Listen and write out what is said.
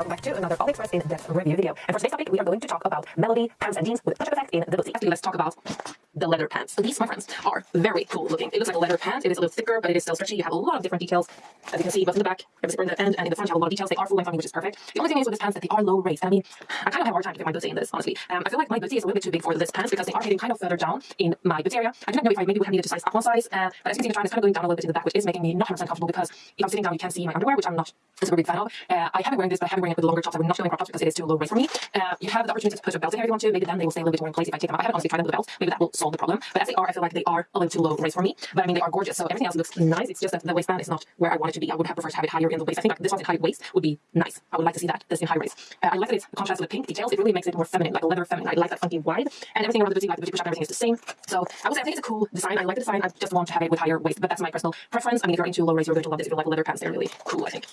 welcome back to another AliExpress in-depth review video. And for today's topic, we are going to talk about Melody pants and jeans with touch-up effect in the booty. Actually, let's talk about the leather pants. These, my friends, are very cool looking. It looks like a leather pant. It is a little thicker, but it is still stretchy. You have a lot of different details, as you can see, both in the back, you have a zipper in the end, and in the front you have a lot of details. They are full length on me, which is perfect. The only thing is with these pants that they are low waist. I mean, I kind of have a hard time to fit my booty in this, honestly. Um, I feel like my booty is a little bit too big for this pants because they are hitting kind of further down in my booty area. I do not know if I maybe would have needed to size up one size, uh, but as you can see, the trial is kind of going down a little bit in the back, which is making me not 100% comfortable because if I'm sitting down, you can see my underwear, which I'm not a super big fan of. Uh, I have been wearing this, but I have been wearing it with longer tops. I would not feel crop tops because it is too low waist for me. Uh, you have the opportunity to put a belt in here if you want to. Maybe then they will stay a little bit more in place if I take them out. I haven't honestly tried them with a belt. Maybe that will solve the problem. But as they are, I feel like they are a little too low waist for me. But I mean, they are gorgeous. So everything else looks nice. It's just that the waistband is not where I want it to be. I would have preferred to have it higher in the waist. I think like this one in high waist would be nice. I would like to see that. This in high waist. Uh, I like that it's contrasted with pink details. It really makes it more feminine, like a leather feminine. I like that funky wide. And everything around the booty, like the booty push everything is the same. So I would say I think it's a cool design. I like the design. I just want to have it with higher waist. But that's my personal preference. I mean, if you're into low waist, you're going to love this. If you like leather pants, they're really cool, I think.